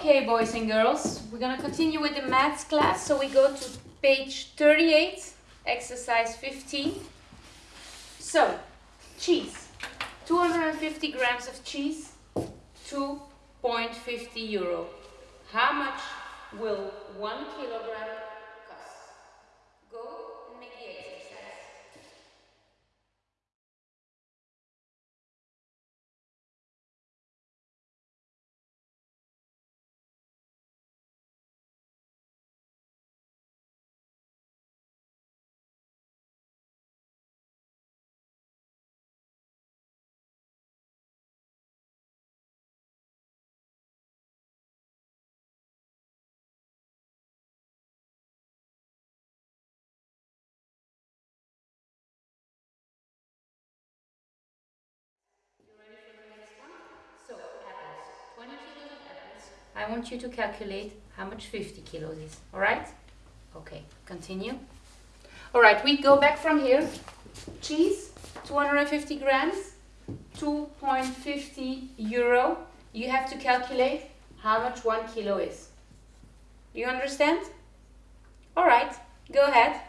Okay, boys and girls, we're gonna continue with the maths class. So we go to page 38, exercise 15. So, cheese. 250 grams of cheese, 2.50 euro. How much will one kilogram I want you to calculate how much 50 kilos is. Alright? Okay, continue. Alright, we go back from here. Cheese, 250 grams, 2.50 euro. You have to calculate how much one kilo is. You understand? Alright, go ahead.